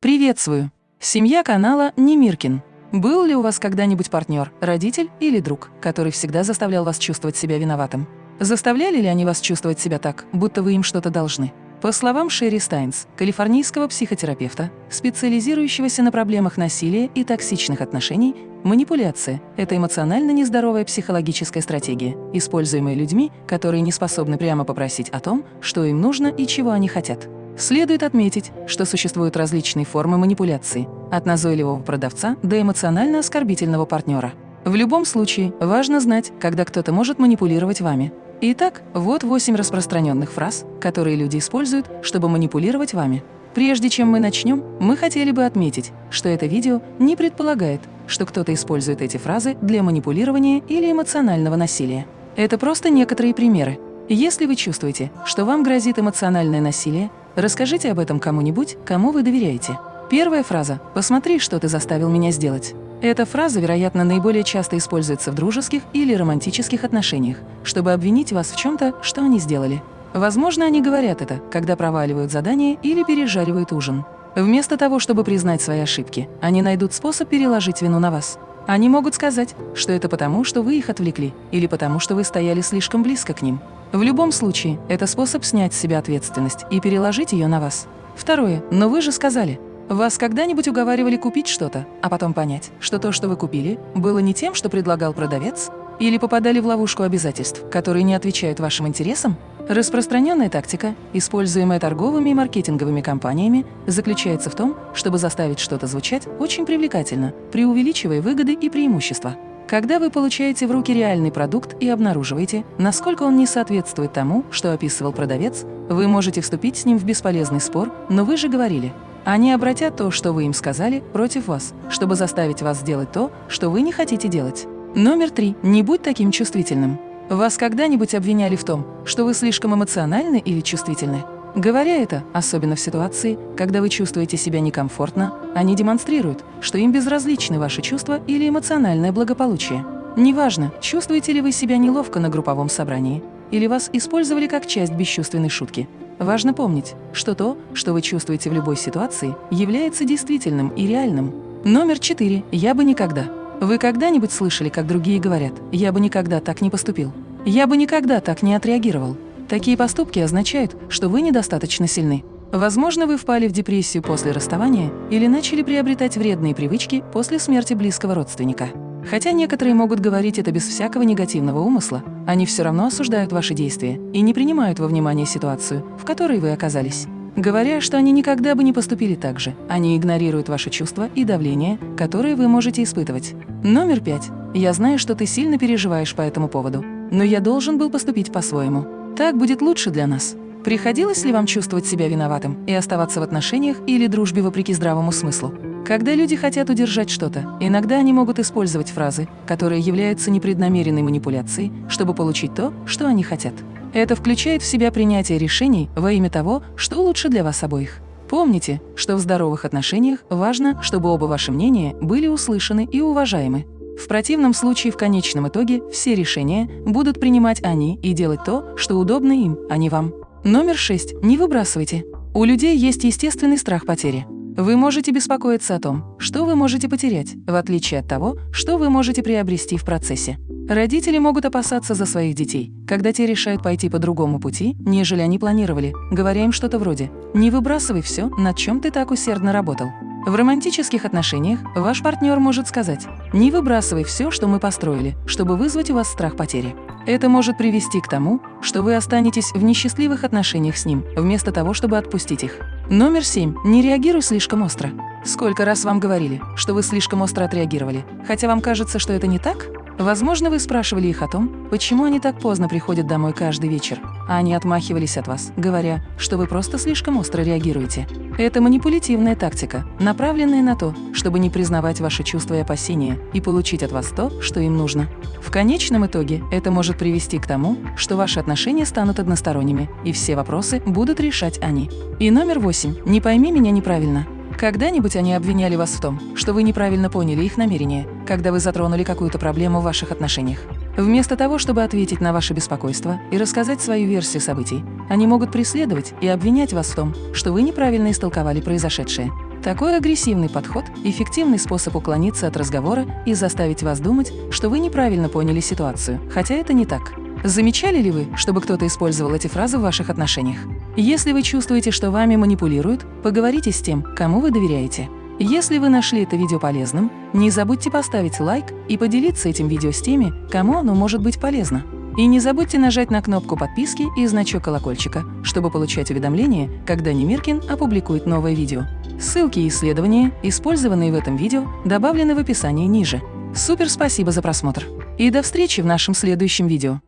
Приветствую! Семья канала Немиркин. Был ли у вас когда-нибудь партнер, родитель или друг, который всегда заставлял вас чувствовать себя виноватым? Заставляли ли они вас чувствовать себя так, будто вы им что-то должны? По словам Шерри Стайнс, калифорнийского психотерапевта, специализирующегося на проблемах насилия и токсичных отношений, манипуляция – это эмоционально нездоровая психологическая стратегия, используемая людьми, которые не способны прямо попросить о том, что им нужно и чего они хотят. Следует отметить, что существуют различные формы манипуляции, от назойливого продавца до эмоционально оскорбительного партнера. В любом случае, важно знать, когда кто-то может манипулировать вами. Итак, вот восемь распространенных фраз, которые люди используют, чтобы манипулировать вами. Прежде чем мы начнем, мы хотели бы отметить, что это видео не предполагает, что кто-то использует эти фразы для манипулирования или эмоционального насилия. Это просто некоторые примеры. Если вы чувствуете, что вам грозит эмоциональное насилие, Расскажите об этом кому-нибудь, кому вы доверяете. Первая фраза «Посмотри, что ты заставил меня сделать». Эта фраза, вероятно, наиболее часто используется в дружеских или романтических отношениях, чтобы обвинить вас в чем-то, что они сделали. Возможно, они говорят это, когда проваливают задание или пережаривают ужин. Вместо того, чтобы признать свои ошибки, они найдут способ переложить вину на вас. Они могут сказать, что это потому, что вы их отвлекли, или потому, что вы стояли слишком близко к ним. В любом случае, это способ снять с себя ответственность и переложить ее на вас. Второе. Но вы же сказали. Вас когда-нибудь уговаривали купить что-то, а потом понять, что то, что вы купили, было не тем, что предлагал продавец? Или попадали в ловушку обязательств, которые не отвечают вашим интересам? Распространенная тактика, используемая торговыми и маркетинговыми компаниями, заключается в том, чтобы заставить что-то звучать очень привлекательно, преувеличивая выгоды и преимущества. Когда вы получаете в руки реальный продукт и обнаруживаете, насколько он не соответствует тому, что описывал продавец, вы можете вступить с ним в бесполезный спор, но вы же говорили. Они обратят то, что вы им сказали, против вас, чтобы заставить вас сделать то, что вы не хотите делать. Номер три. Не будь таким чувствительным. Вас когда-нибудь обвиняли в том, что вы слишком эмоциональны или чувствительны? Говоря это, особенно в ситуации, когда вы чувствуете себя некомфортно, они демонстрируют, что им безразличны ваши чувства или эмоциональное благополучие. Неважно, чувствуете ли вы себя неловко на групповом собрании, или вас использовали как часть бесчувственной шутки. Важно помнить, что то, что вы чувствуете в любой ситуации, является действительным и реальным. Номер четыре. Я бы никогда. Вы когда-нибудь слышали, как другие говорят «я бы никогда так не поступил», «я бы никогда так не отреагировал», Такие поступки означают, что вы недостаточно сильны. Возможно, вы впали в депрессию после расставания или начали приобретать вредные привычки после смерти близкого родственника. Хотя некоторые могут говорить это без всякого негативного умысла, они все равно осуждают ваши действия и не принимают во внимание ситуацию, в которой вы оказались. Говоря, что они никогда бы не поступили так же, они игнорируют ваши чувства и давление, которые вы можете испытывать. Номер пять. Я знаю, что ты сильно переживаешь по этому поводу, но я должен был поступить по-своему. Так будет лучше для нас. Приходилось ли вам чувствовать себя виноватым и оставаться в отношениях или дружбе вопреки здравому смыслу? Когда люди хотят удержать что-то, иногда они могут использовать фразы, которые являются непреднамеренной манипуляцией, чтобы получить то, что они хотят. Это включает в себя принятие решений во имя того, что лучше для вас обоих. Помните, что в здоровых отношениях важно, чтобы оба ваши мнения были услышаны и уважаемы. В противном случае в конечном итоге все решения будут принимать они и делать то, что удобно им, а не вам. Номер 6. Не выбрасывайте. У людей есть естественный страх потери. Вы можете беспокоиться о том, что вы можете потерять, в отличие от того, что вы можете приобрести в процессе. Родители могут опасаться за своих детей, когда те решают пойти по другому пути, нежели они планировали, говоря им что-то вроде «Не выбрасывай все, над чем ты так усердно работал». В романтических отношениях ваш партнер может сказать «Не выбрасывай все, что мы построили, чтобы вызвать у вас страх потери». Это может привести к тому, что вы останетесь в несчастливых отношениях с ним, вместо того, чтобы отпустить их. Номер семь. Не реагируй слишком остро. Сколько раз вам говорили, что вы слишком остро отреагировали, хотя вам кажется, что это не так? Возможно, вы спрашивали их о том, почему они так поздно приходят домой каждый вечер, а они отмахивались от вас, говоря, что вы просто слишком остро реагируете. Это манипулятивная тактика, направленная на то, чтобы не признавать ваши чувства и опасения и получить от вас то, что им нужно. В конечном итоге это может привести к тому, что ваши отношения станут односторонними, и все вопросы будут решать они. И номер восемь. Не пойми меня неправильно. Когда-нибудь они обвиняли вас в том, что вы неправильно поняли их намерения, когда вы затронули какую-то проблему в ваших отношениях. Вместо того, чтобы ответить на ваше беспокойство и рассказать свою версию событий, они могут преследовать и обвинять вас в том, что вы неправильно истолковали произошедшее. Такой агрессивный подход – эффективный способ уклониться от разговора и заставить вас думать, что вы неправильно поняли ситуацию, хотя это не так. Замечали ли вы, чтобы кто-то использовал эти фразы в ваших отношениях? Если вы чувствуете, что вами манипулируют, поговорите с тем, кому вы доверяете. Если вы нашли это видео полезным, не забудьте поставить лайк и поделиться этим видео с теми, кому оно может быть полезно. И не забудьте нажать на кнопку подписки и значок колокольчика, чтобы получать уведомления, когда Немиркин опубликует новое видео. Ссылки и исследования, использованные в этом видео, добавлены в описании ниже. Супер спасибо за просмотр! И до встречи в нашем следующем видео!